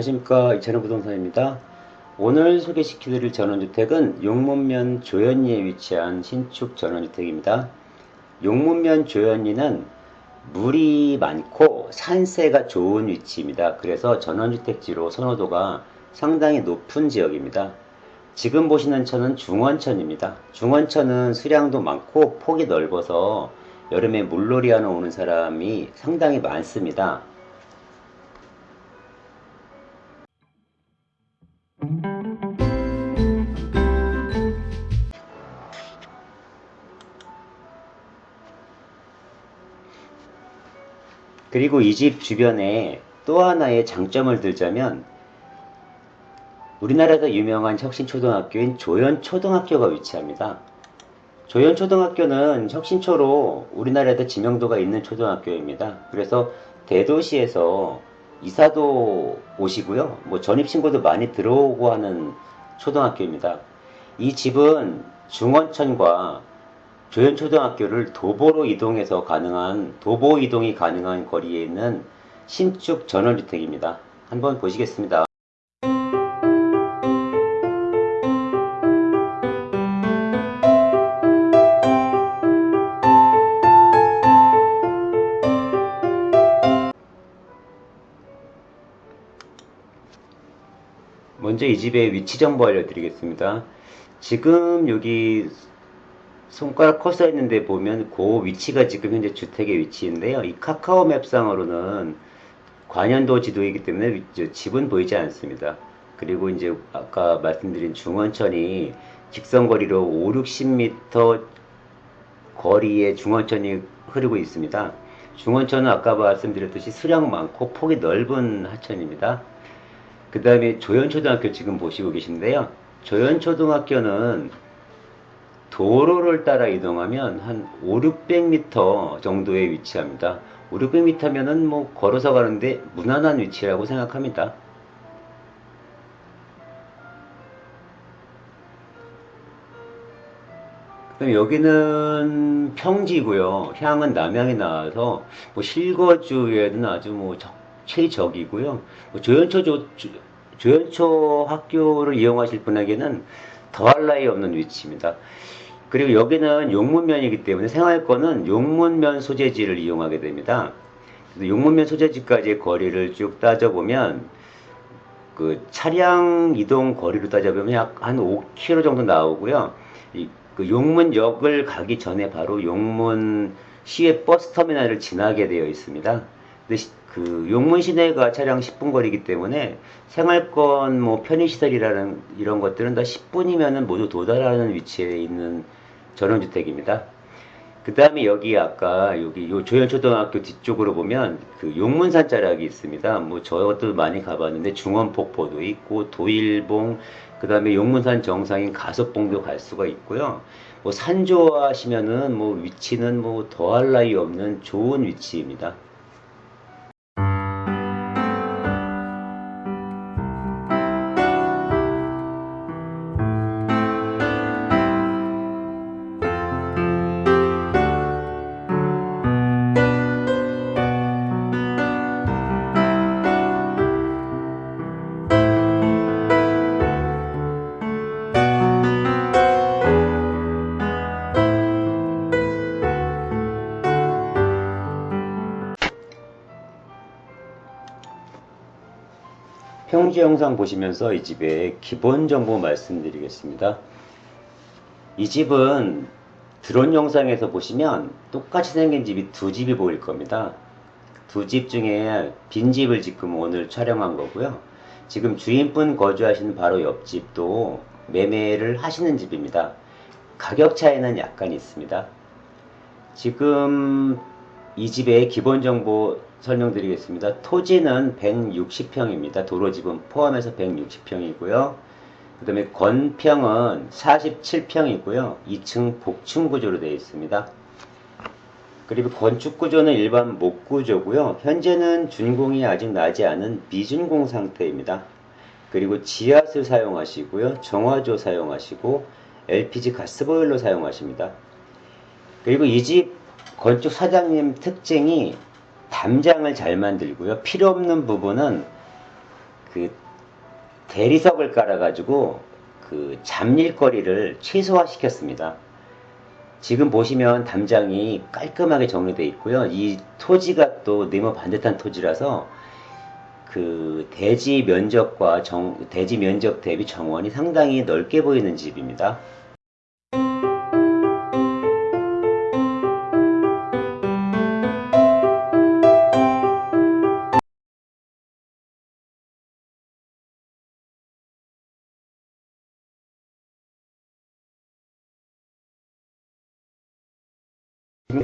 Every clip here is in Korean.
안녕하십니까 이찬호 부동산입니다. 오늘 소개시켜드릴 전원주택은 용문면 조현리에 위치한 신축 전원주택입니다. 용문면 조현리는 물이 많고 산세가 좋은 위치입니다. 그래서 전원주택지로 선호도가 상당히 높은 지역입니다. 지금 보시는 천은 중원천입니다. 중원천은 수량도 많고 폭이 넓어서 여름에 물놀이 하러 오는 사람이 상당히 많습니다. 그리고 이 집 주변에 또 하나의 장점을 들자면 우리나라에서 유명한 혁신초등학교인 조연초등학교가 위치합니다. 조연초등학교는 혁신초로 우리나라에도 지명도가 있는 초등학교입니다. 그래서 대도시에서 이사도 오시고요. 뭐 전입신고도 많이 들어오고 하는 초등학교입니다. 이 집은 중원천과 조연초등학교를 도보로 이동해서 가능한 도보 이동이 가능한 거리에 있는 신축 전원주택입니다. 한번 보시겠습니다. 먼저 이 집의 위치 정보 알려드리겠습니다. 지금 여기 손가락 커서 있는데 보면 그 위치가 지금 현재 주택의 위치인데요. 이 카카오 맵상으로는 관현도 지도이기 때문에 집은 보이지 않습니다. 그리고 이제 아까 말씀드린 중원천이 직선거리로 5, 60m 거리에 중원천이 흐르고 있습니다. 중원천은 아까 말씀드렸듯이 수량 많고 폭이 넓은 하천입니다. 그 다음에 조연초등학교 지금 보시고 계신데요. 조연초등학교는 도로를 따라 이동하면 한 5, 600m 정도에 위치합니다. 5, 600m면은 뭐 걸어서 가는데 무난한 위치라고 생각합니다. 그럼 여기는 평지고요. 향은 남향이 나와서 뭐 실거주에는 아주 뭐 적, 최적이고요. 뭐 조연초 조, 조연초 학교를 이용하실 분에게는 더할 나위 없는 위치입니다. 그리고 여기는 용문면이기 때문에 생활권은 용문면 소재지를 이용하게 됩니다. 용문면 소재지까지의 거리를 쭉 따져보면 그 차량 이동 거리로 따져보면 약 한 5km 정도 나오고요. 이, 그 용문역을 가기 전에 바로 용문 시외 버스 터미널을 지나게 되어 있습니다. 근데 그 용문 시내가 차량 10분 거리이기 때문에 생활권 뭐 편의시설이라는 이런 것들은 다 10분이면은 모두 도달하는 위치에 있는 전원주택입니다. 그 다음에 여기 아까 여기 요 조연초등학교 뒤쪽으로 보면 그 용문산 자락이 있습니다. 뭐 저것도 많이 가봤는데 중원폭포도 있고 도일봉 그 다음에 용문산 정상인 가섭봉도 갈 수가 있고요. 뭐 산 좋아하시면은 뭐 위치는 뭐 더할 나위 없는 좋은 위치입니다. 평지 영상 보시면서 이 집의 기본 정보 말씀드리겠습니다. 이 집은 드론 영상에서 보시면 똑같이 생긴 집이 두 집이 보일 겁니다. 두 집 중에 빈 집을 지금 오늘 촬영한 거고요. 지금 주인분 거주하시는 바로 옆집도 매매를 하시는 집입니다. 가격 차이는 약간 있습니다. 지금 이 집의 기본 정보 설명드리겠습니다. 토지는 160평입니다. 도로집은 포함해서 160평이고요. 그 다음에 건평은 47평이고요. 2층 복층 구조로 되어 있습니다. 그리고 건축 구조는 일반 목 구조고요. 현재는 준공이 아직 나지 않은 미준공 상태입니다. 그리고 지하수 사용하시고요. 정화조 사용하시고 LPG 가스보일러 사용하십니다. 그리고 이 집 건축 사장님 특징이 담장을 잘 만들고요. 필요 없는 부분은 그 대리석을 깔아가지고 그 잡일거리를 최소화시켰습니다. 지금 보시면 담장이 깔끔하게 정리되어 있고요. 이 토지가 또 네모 반듯한 토지라서 그 대지 면적과 정, 대지 면적 대비 정원이 상당히 넓게 보이는 집입니다.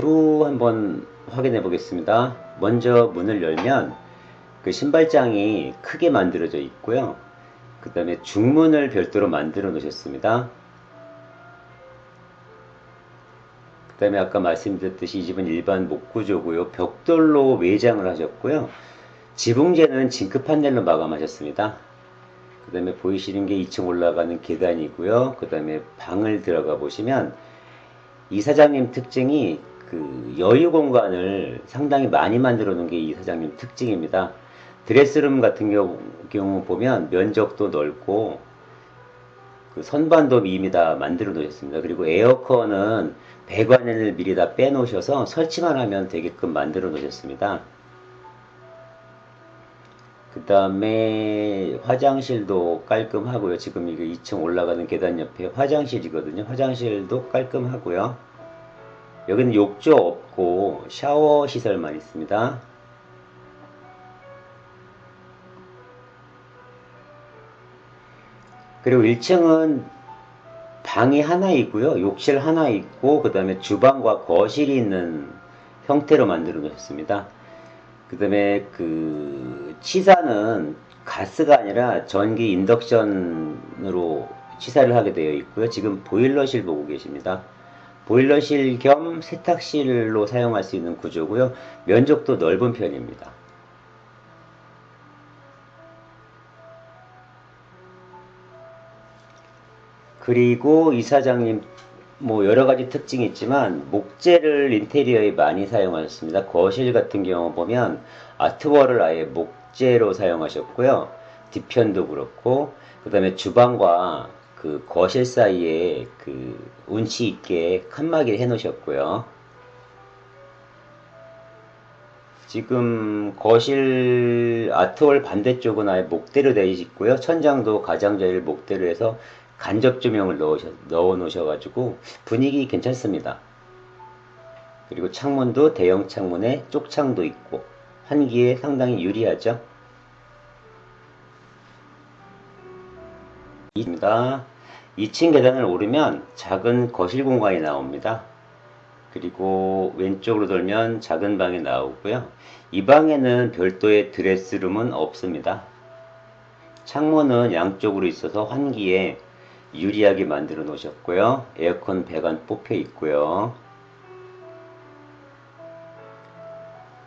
또 한번 확인해 보겠습니다. 먼저 문을 열면 그 신발장이 크게 만들어져 있고요. 그 다음에 중문을 별도로 만들어 놓으셨습니다. 그 다음에 아까 말씀드렸듯이 이 집은 일반 목구조고요. 벽돌로 외장을 하셨고요. 지붕재는 징크 판넬로 마감하셨습니다. 그 다음에 보이시는 게 2층 올라가는 계단이고요. 그 다음에 방을 들어가 보시면 이 사장님 특징이 그 여유 공간을 상당히 많이 만들어 놓은 게 이 사장님 특징입니다. 드레스룸 같은 경우, 보면 면적도 넓고 그 선반도 이미 다 만들어 놓으셨습니다. 그리고 에어컨은 배관을 미리 다 빼놓으셔서 설치만 하면 되게끔 만들어 놓으셨습니다. 그 다음에 화장실도 깔끔하고요. 지금 이게 2층 올라가는 계단 옆에 화장실이거든요. 화장실도 깔끔하고요. 여기는 욕조 없고 샤워 시설만 있습니다. 그리고 1층은 방이 하나 있고요. 욕실 하나 있고 그 다음에 주방과 거실이 있는 형태로 만들어 놓으셨습니다. 그 다음에 그 치사는 가스가 아니라 전기 인덕션으로 치사를 하게 되어 있고요. 지금 보일러실 보고 계십니다. 보일러실 겸 세탁실로 사용할 수 있는 구조고요. 면적도 넓은 편입니다. 그리고 이사장님 뭐 여러 가지 특징이 있지만 목재를 인테리어에 많이 사용하셨습니다. 거실 같은 경우 보면 아트월을 아예 목재로 사용하셨고요. 뒤편도 그렇고 그 다음에 주방과 그 거실 사이에 그 운치 있게 칸막이를 해 놓으셨고요. 지금 거실 아트월 반대쪽은 아예 목대로 되어 있고요. 천장도 가장자리를 목대로 해서 간접 조명을 넣으셔, 넣어 놓으셔가지고 분위기 괜찮습니다. 그리고 창문도 대형 창문에 쪽창도 있고 환기에 상당히 유리하죠. 입니다. 2층 계단을 오르면 작은 거실 공간이 나옵니다. 그리고 왼쪽으로 돌면 작은 방이 나오고요. 이 방에는 별도의 드레스룸은 없습니다. 창문은 양쪽으로 있어서 환기에 유리하게 만들어 놓으셨고요. 에어컨 배관 뽑혀 있고요.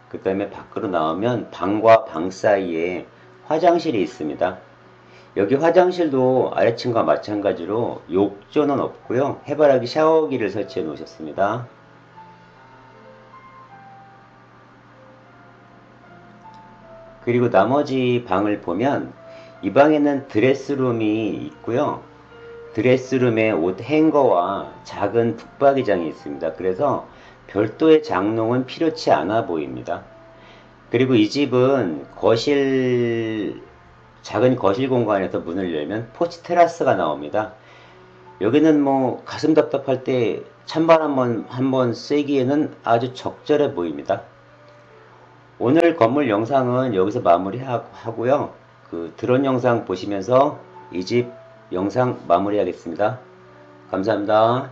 그 다음에 밖으로 나오면 방과 방 사이에 화장실이 있습니다. 여기 화장실도 아래층과 마찬가지로 욕조는 없고요. 해바라기 샤워기를 설치해 놓으셨습니다. 그리고 나머지 방을 보면 이 방에는 드레스룸이 있고요. 드레스룸에 옷 행거와 작은 북박이장이 있습니다. 그래서 별도의 장롱은 필요치 않아 보입니다. 그리고 이 집은 거실 작은 거실 공간에서 문을 열면 포치 테라스가 나옵니다. 여기는 뭐 가슴 답답할 때 찬발 한번 한번 쐬기에는 아주 적절해 보입니다. 오늘 건물 영상은 여기서 마무리하고요. 그 드론 영상 보시면서 이 집 영상 마무리하겠습니다. 감사합니다.